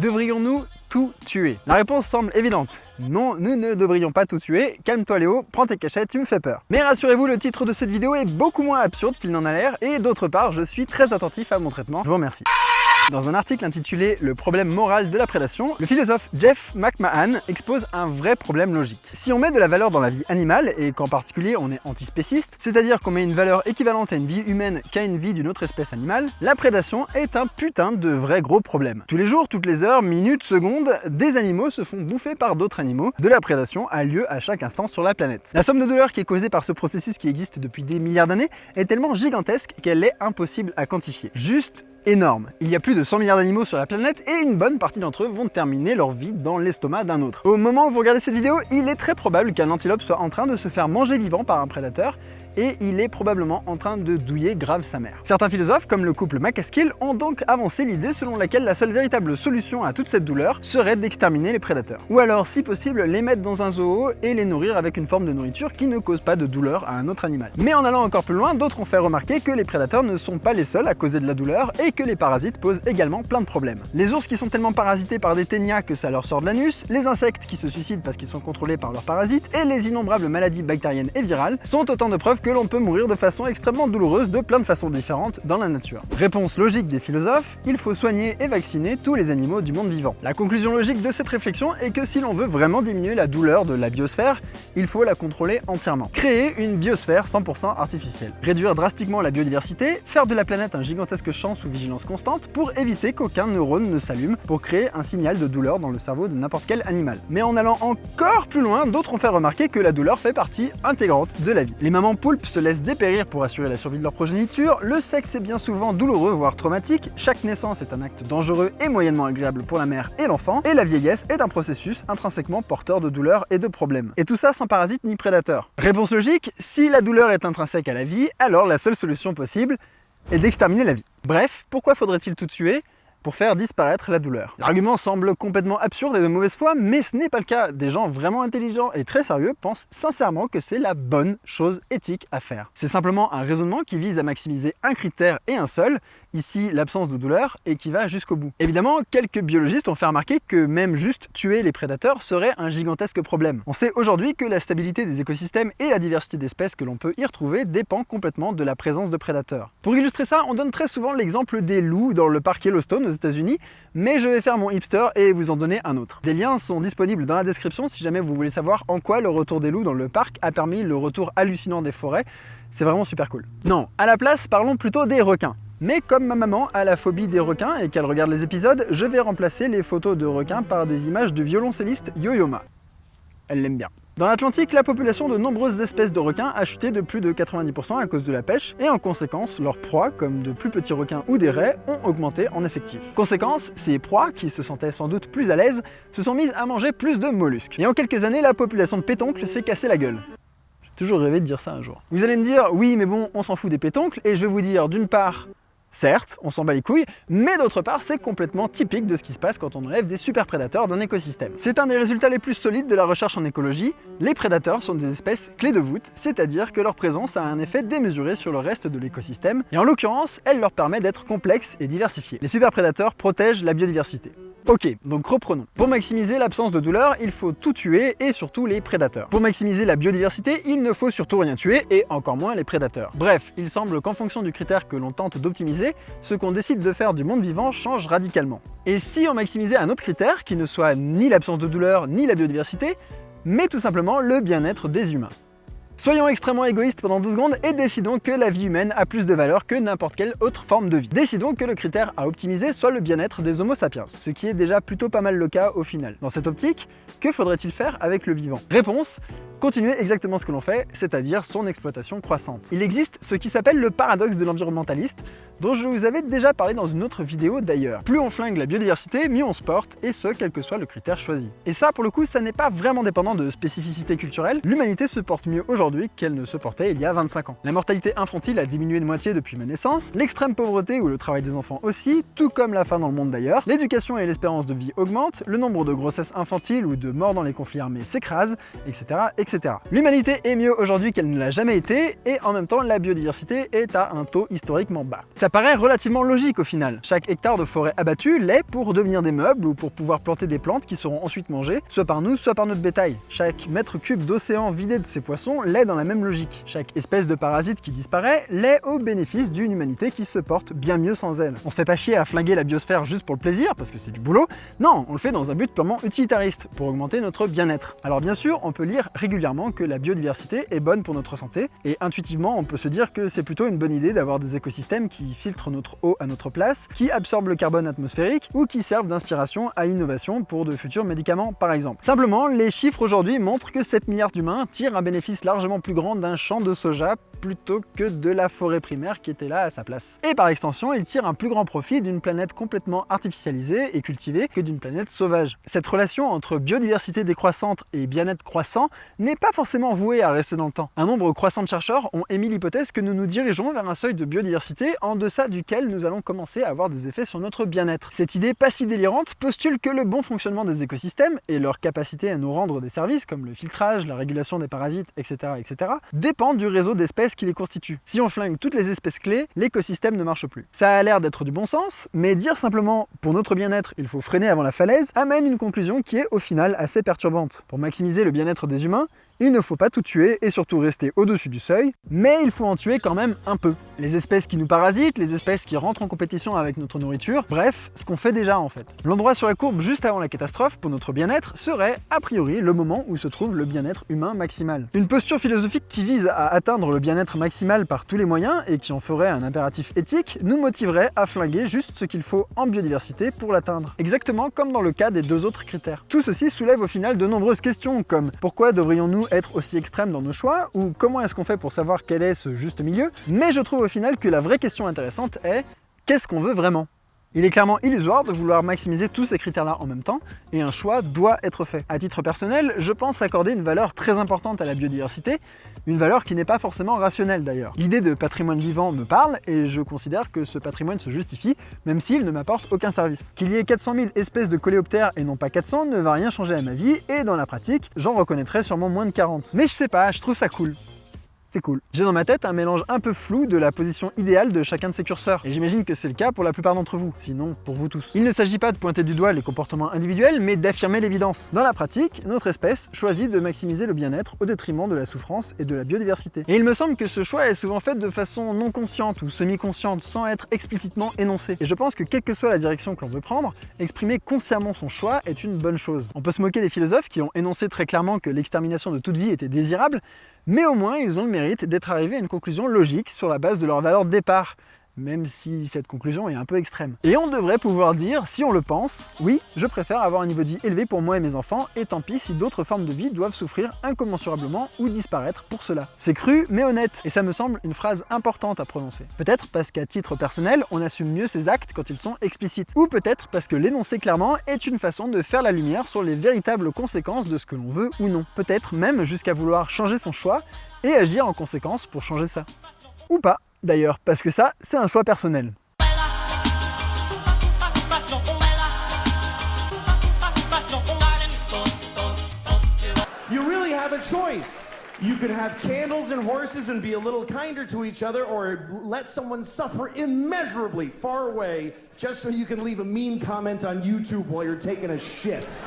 Devrions-nous tout tuer? La réponse semble évidente. Non, nous ne devrions pas tout tuer. Calme-toi Léo, prends tes cachettes, tu me fais peur. Mais rassurez-vous, le titre de cette vidéo est beaucoup moins absurde qu'il n'en a l'air, et d'autre part, je suis très attentif à mon traitement. Je vous remercie. Dans un article intitulé « Le problème moral de la prédation », le philosophe Jeff McMahon expose un vrai problème logique. Si on met de la valeur dans la vie animale, et qu'en particulier on est antispéciste, c'est-à-dire qu'on met une valeur équivalente à une vie humaine qu'à une vie d'une autre espèce animale, la prédation est un putain de vrai gros problème. Tous les jours, toutes les heures, minutes, secondes, des animaux se font bouffer par d'autres animaux. De la prédation a lieu à chaque instant sur la planète. La somme de douleur qui est causée par ce processus qui existe depuis des milliards d'années est tellement gigantesque qu'elle est impossible à quantifier. Juste Il y a plus de 100 milliards d'animaux sur la planète et une bonne partie d'entre eux vont terminer leur vie dans l'estomac d'un autre. Au moment où vous regardez cette vidéo, il est très probable qu'un antilope soit en train de se faire manger vivant par un prédateur et il est probablement en train de douiller grave sa mère. Certains philosophes, comme le couple McCaskill, ont donc avancé l'idée selon laquelle la seule véritable solution à toute cette douleur serait d'exterminer les prédateurs. Ou alors, si possible, les mettre dans un zoo et les nourrir avec une forme de nourriture qui ne cause pas de douleur à un autre animal. Mais en allant encore plus loin, d'autres ont fait remarquer que les prédateurs ne sont pas les seuls à causer de la douleur et que les parasites posent également plein de problèmes. Les ours qui sont tellement parasités par des ténias que ça leur sort de l'anus, les insectes qui se suicident parce qu'ils sont contrôlés par leurs parasites et les innombrables maladies bactériennes et virales sont autant de preuves que l'on peut mourir de façon extrêmement douloureuse de plein de façons différentes dans la nature. Réponse logique des philosophes, il faut soigner et vacciner tous les animaux du monde vivant. La conclusion logique de cette réflexion est que si l'on veut vraiment diminuer la douleur de la biosphère, il faut la contrôler entièrement. Créer une biosphère 100% artificielle. Réduire drastiquement la biodiversité, faire de la planète un gigantesque champ sous vigilance constante pour éviter qu'aucun neurone ne s'allume pour créer un signal de douleur dans le cerveau de n'importe quel animal. Mais en allant encore plus loin, d'autres ont fait remarquer que la douleur fait partie intégrante de la vie. Les mamans se laissent dépérir pour assurer la survie de leur progéniture, le sexe est bien souvent douloureux voire traumatique, chaque naissance est un acte dangereux et moyennement agréable pour la mère et l'enfant, et la vieillesse est un processus intrinsèquement porteur de douleurs et de problèmes. Et tout ça sans parasite ni prédateur. Réponse logique, si la douleur est intrinsèque à la vie, alors la seule solution possible est d'exterminer la vie. Bref, pourquoi faudrait-il tout tuer? Pour faire disparaître la douleur. L'argument semble complètement absurde et de mauvaise foi, mais ce n'est pas le cas. Des gens vraiment intelligents et très sérieux pensent sincèrement que c'est la bonne chose éthique à faire. C'est simplement un raisonnement qui vise à maximiser un critère et un seul, ici l'absence de douleur, et qui va jusqu'au bout. Évidemment, quelques biologistes ont fait remarquer que même juste tuer les prédateurs serait un gigantesque problème. On sait aujourd'hui que la stabilité des écosystèmes et la diversité d'espèces que l'on peut y retrouver dépend complètement de la présence de prédateurs. Pour illustrer ça, on donne très souvent l'exemple des loups dans le parc Yellowstone aux États-Unis, mais je vais faire mon hipster et vous en donner un autre. Des liens sont disponibles dans la description si jamais vous voulez savoir en quoi le retour des loups dans le parc a permis le retour hallucinant des forêts. C'est vraiment super cool. Non, à la place, parlons plutôt des requins. Mais comme ma maman a la phobie des requins et qu'elle regarde les épisodes, je vais remplacer les photos de requins par des images du violoncelliste Yo-Yo-Ma. Elle l'aime bien. Dans l'Atlantique, la population de nombreuses espèces de requins a chuté de plus de 90% à cause de la pêche, et en conséquence, leurs proies, comme de plus petits requins ou des raies, ont augmenté en effectif. Conséquence, ces proies, qui se sentaient sans doute plus à l'aise, se sont mises à manger plus de mollusques. Et en quelques années, la population de pétoncles s'est cassé la gueule. J'ai toujours rêvé de dire ça un jour. Vous allez me dire, oui mais bon, on s'en fout des pétoncles, et je vais vous dire d'une part, Certes, on s'en bat les couilles, mais d'autre part, c'est complètement typique de ce qui se passe quand on enlève des super prédateurs d'un écosystème. C'est un des résultats les plus solides de la recherche en écologie. Les prédateurs sont des espèces clés de voûte, c'est-à-dire que leur présence a un effet démesuré sur le reste de l'écosystème, et en l'occurrence, elle leur permet d'être complexes et diversifiés. Les super prédateurs protègent la biodiversité. Ok, donc reprenons. Pour maximiser l'absence de douleur, il faut tout tuer et surtout les prédateurs. Pour maximiser la biodiversité, il ne faut surtout rien tuer et encore moins les prédateurs. Bref, il semble qu'en fonction du critère que l'on tente d'optimiser, ce qu'on décide de faire du monde vivant change radicalement. Et si on maximisait un autre critère qui ne soit ni l'absence de douleur ni la biodiversité, mais tout simplement le bien-être des humains Soyons extrêmement égoïstes pendant deux secondes et décidons que la vie humaine a plus de valeur que n'importe quelle autre forme de vie. Décidons que le critère à optimiser soit le bien-être des homo sapiens, ce qui est déjà plutôt pas mal le cas au final. Dans cette optique, que faudrait-il faire avec le vivant? Réponse continuer exactement ce que l'on fait, c'est-à-dire son exploitation croissante. Il existe ce qui s'appelle le paradoxe de l'environnementaliste, dont je vous avais déjà parlé dans une autre vidéo d'ailleurs. Plus on flingue la biodiversité, mieux on se porte, et ce, quel que soit le critère choisi. Et ça, pour le coup, ça n'est pas vraiment dépendant de spécificité culturelle. L'humanité se porte mieux aujourd'hui qu'elle ne se portait il y a 25 ans. La mortalité infantile a diminué de moitié depuis ma naissance, l'extrême pauvreté ou le travail des enfants aussi, tout comme la faim dans le monde d'ailleurs, l'éducation et l'espérance de vie augmentent, le nombre de grossesses infantiles ou de morts dans les conflits armés s'écrase, etc. etc. L'humanité est mieux aujourd'hui qu'elle ne l'a jamais été, et en même temps la biodiversité est à un taux historiquement bas. Paraît relativement logique au final. Chaque hectare de forêt abattu l'est pour devenir des meubles ou pour pouvoir planter des plantes qui seront ensuite mangées, soit par nous, soit par notre bétail. Chaque mètre cube d'océan vidé de ces poissons l'est dans la même logique. Chaque espèce de parasite qui disparaît l'est au bénéfice d'une humanité qui se porte bien mieux sans elle. On se fait pas chier à flinguer la biosphère juste pour le plaisir, parce que c'est du boulot. Non, on le fait dans un but purement utilitariste, pour augmenter notre bien-être. Alors bien sûr, on peut lire régulièrement que la biodiversité est bonne pour notre santé, et intuitivement, on peut se dire que c'est plutôt une bonne idée d'avoir des écosystèmes qui filtrent notre eau à notre place, qui absorbent le carbone atmosphérique, ou qui servent d'inspiration à l'innovation pour de futurs médicaments par exemple. Simplement, les chiffres aujourd'hui montrent que 7 milliards d'humains tirent un bénéfice largement plus grand d'un champ de soja plutôt que de la forêt primaire qui était là à sa place. Et par extension, ils tirent un plus grand profit d'une planète complètement artificialisée et cultivée que d'une planète sauvage. Cette relation entre biodiversité décroissante et bien-être croissant n'est pas forcément vouée à rester dans le temps. Un nombre croissant de chercheurs ont émis l'hypothèse que nous nous dirigeons vers un seuil de biodiversité en deçà duquel nous allons commencer à avoir des effets sur notre bien-être. Cette idée pas si délirante postule que le bon fonctionnement des écosystèmes et leur capacité à nous rendre des services comme le filtrage, la régulation des parasites, etc. etc. dépendent du réseau d'espèces qui les constituent. Si on flingue toutes les espèces clés, l'écosystème ne marche plus. Ça a l'air d'être du bon sens, mais dire simplement pour notre bien-être il faut freiner avant la falaise amène une conclusion qui est au final assez perturbante. Pour maximiser le bien-être des humains, il ne faut pas tout tuer et surtout rester au-dessus du seuil, mais il faut en tuer quand même un peu. Les espèces qui nous parasitent, les espèces qui rentrent en compétition avec notre nourriture, bref, ce qu'on fait déjà en fait. L'endroit sur la courbe juste avant la catastrophe pour notre bien-être serait a priori le moment où se trouve le bien-être humain maximal. Une posture philosophique qui vise à atteindre le bien-être maximal par tous les moyens et qui en ferait un impératif éthique nous motiverait à flinguer juste ce qu'il faut en biodiversité pour l'atteindre. Exactement comme dans le cas des deux autres critères. Tout ceci soulève au final de nombreuses questions comme pourquoi devrions-nous être aussi extrêmes dans nos choix ou comment est-ce qu'on fait pour savoir quel est ce juste milieu? Mais je trouve final que la vraie question intéressante est qu'est-ce qu'on veut vraiment? Il est clairement illusoire de vouloir maximiser tous ces critères-là en même temps, et un choix doit être fait. À titre personnel, je pense accorder une valeur très importante à la biodiversité, une valeur qui n'est pas forcément rationnelle d'ailleurs. L'idée de patrimoine vivant me parle, et je considère que ce patrimoine se justifie, même s'il ne m'apporte aucun service. Qu'il y ait 400 000 espèces de coléoptères et non pas 400 ne va rien changer à ma vie, et dans la pratique, j'en reconnaîtrai sûrement moins de 40. Mais je sais pas, je trouve ça cool c'est cool. J'ai dans ma tête un mélange un peu flou de la position idéale de chacun de ces curseurs, et j'imagine que c'est le cas pour la plupart d'entre vous, sinon pour vous tous. Il ne s'agit pas de pointer du doigt les comportements individuels, mais d'affirmer l'évidence. Dans la pratique, notre espèce choisit de maximiser le bien-être au détriment de la souffrance et de la biodiversité. Et il me semble que ce choix est souvent fait de façon non consciente ou semi-consciente, sans être explicitement énoncé. Et je pense que quelle que soit la direction que l'on veut prendre, exprimer consciemment son choix est une bonne chose. On peut se moquer des philosophes qui ont énoncé très clairement que l'extermination de toute vie était désirable, mais au moins ils ont le mérite d'être arrivés à une conclusion logique sur la base de leur valeur de départ, même si cette conclusion est un peu extrême. Et on devrait pouvoir dire, si on le pense, oui, je préfère avoir un niveau de vie élevé pour moi et mes enfants, et tant pis si d'autres formes de vie doivent souffrir incommensurablement ou disparaître pour cela. C'est cru, mais honnête, et ça me semble une phrase importante à prononcer. Peut-être parce qu'à titre personnel, on assume mieux ses actes quand ils sont explicites, ou peut-être parce que l'énoncer clairement est une façon de faire la lumière sur les véritables conséquences de ce que l'on veut ou non. Peut-être même jusqu'à vouloir changer son choix et agir en conséquence pour changer ça. Ou pas, d'ailleurs, parce que ça, c'est un choix personnel. You really have a choice. You could have candles and horses and be a little kinder to each other, or let someone suffer immeasurably far away just so you can leave a mean comment on YouTube while you're taking a shit.